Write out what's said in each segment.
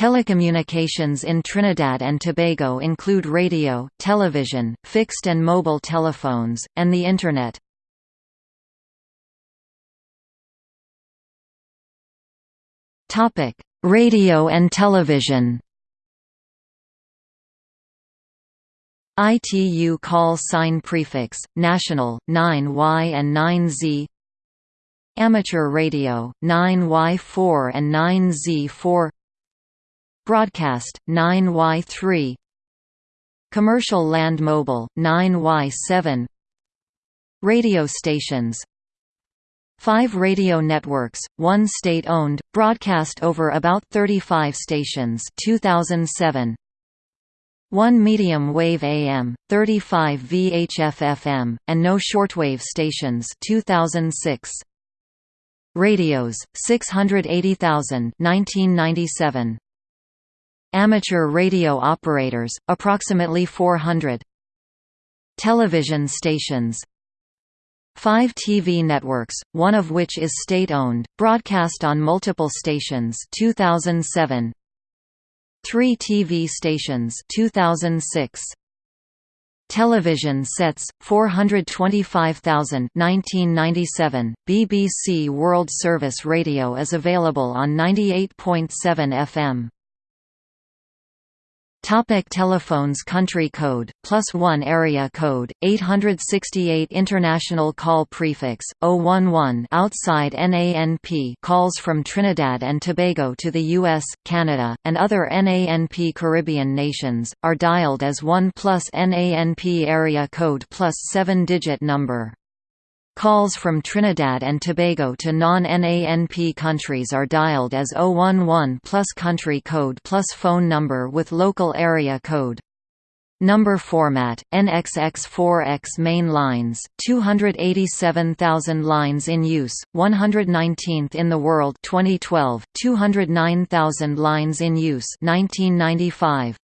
Telecommunications in Trinidad and Tobago include radio, television, fixed and mobile telephones, and the Internet. Radio and television. ITU call sign prefix, national, 9Y and 9Z Amateur radio, 9Y4 and 9Z4 Broadcast, 9Y3 Commercial Land Mobile, 9Y7 Radio stations Five radio networks, one state-owned, broadcast over about 35 stations 2007. One medium-wave AM, 35 VHF FM, and no shortwave stations 2006. Radios, 680,000 1997. Amateur radio operators, approximately 400 Television stations Five TV networks, one of which is state-owned, broadcast on multiple stations 2007. Three TV stations 2006. Television sets 425,000 1997 BBC World Service Radio is available on 98.7 FM Topic telephones Country code, plus 1 area code, 868 International call prefix, 011 outside NANP calls from Trinidad and Tobago to the US, Canada, and other NANP Caribbean nations, are dialed as 1 plus NANP area code plus 7-digit number. Calls from Trinidad and Tobago to non-NANP countries are dialed as 011 plus country code plus phone number with local area code. Number format, NXX4X main lines, 287,000 lines in use, 119th in the world 2012, 209,000 lines in use 1995.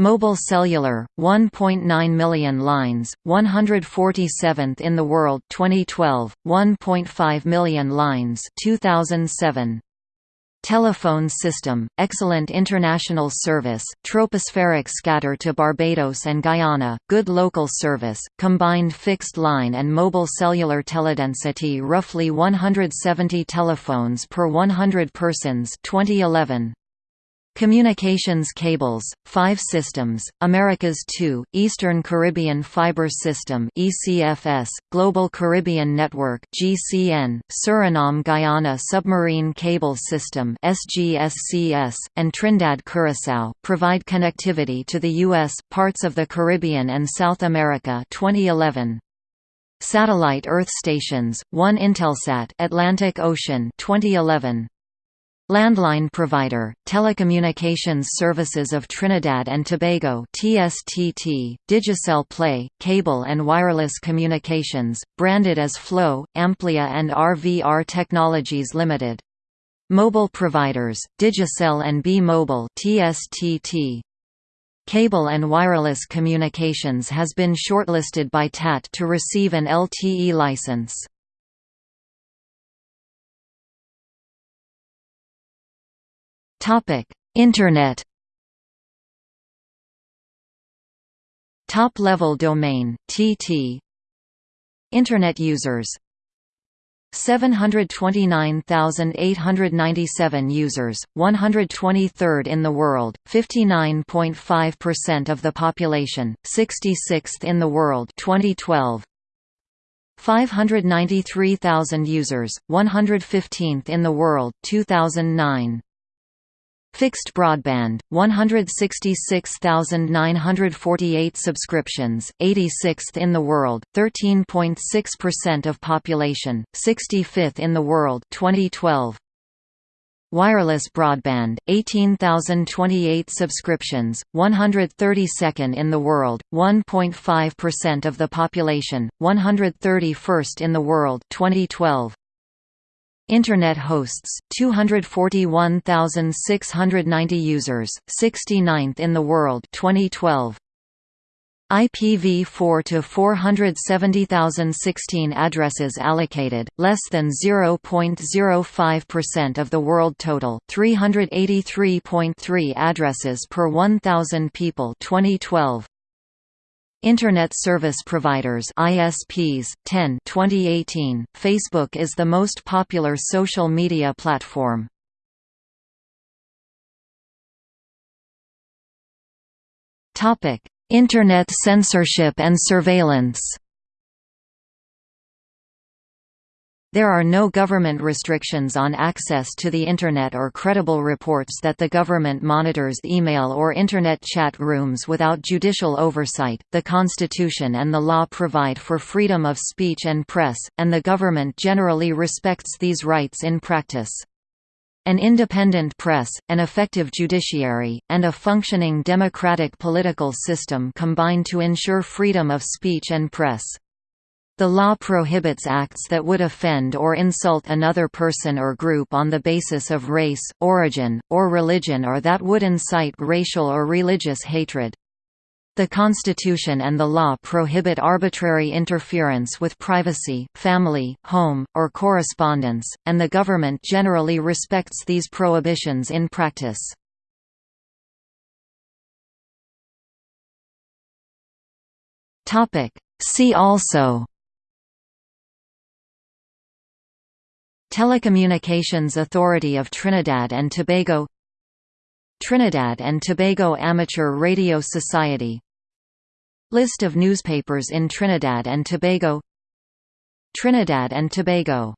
Mobile cellular, 1.9 million lines, 147th in the world 2012, 1.5 million lines 2007. Telephone system, excellent international service, tropospheric scatter to Barbados and Guyana, good local service, combined fixed line and mobile cellular teledensity roughly 170 telephones per 100 persons 2011. Communications cables, 5 systems, Americas 2, Eastern Caribbean Fiber System ECFS, Global Caribbean Network GCN, Suriname-Guyana Submarine Cable System SGSCS, and Trinidad-Curaçao, provide connectivity to the U.S., parts of the Caribbean and South America 2011. Satellite Earth stations, 1 Intelsat Atlantic Ocean 2011. Landline provider, Telecommunications Services of Trinidad and Tobago TSTT, Digicel Play, Cable and Wireless Communications, branded as Flow, Amplia and RVR Technologies Limited. Mobile providers, Digicel and B-Mobile TSTT. Cable and Wireless Communications has been shortlisted by TAT to receive an LTE license. Topic: Internet. Top-level domain (TT). Internet users 729,897 users, 123rd in the world, 59.5% of the population, 66th in the world 2012. 593,000 users, 115th in the world 2009. Fixed broadband, 166,948 subscriptions, 86th in the world, 13.6% of population, 65th in the world 2012. Wireless broadband, 18,028 subscriptions, 132nd in the world, 1.5% of the population, 131st in the world 2012. Internet hosts, 241,690 users, 69th in the world 2012. IPv4 to 470,016 addresses allocated, less than 0.05% of the world total, 383.3 addresses per 1,000 people 2012. Internet Service Providers ISPs 10 2018 Facebook is the most popular social media platform. Internet censorship and surveillance There are no government restrictions on access to the Internet or credible reports that the government monitors email or Internet chat rooms without judicial oversight. The Constitution and the law provide for freedom of speech and press, and the government generally respects these rights in practice. An independent press, an effective judiciary, and a functioning democratic political system combine to ensure freedom of speech and press. The law prohibits acts that would offend or insult another person or group on the basis of race, origin, or religion or that would incite racial or religious hatred. The Constitution and the law prohibit arbitrary interference with privacy, family, home, or correspondence, and the government generally respects these prohibitions in practice. See also Telecommunications Authority of Trinidad and Tobago Trinidad and Tobago Amateur Radio Society List of newspapers in Trinidad and Tobago Trinidad and Tobago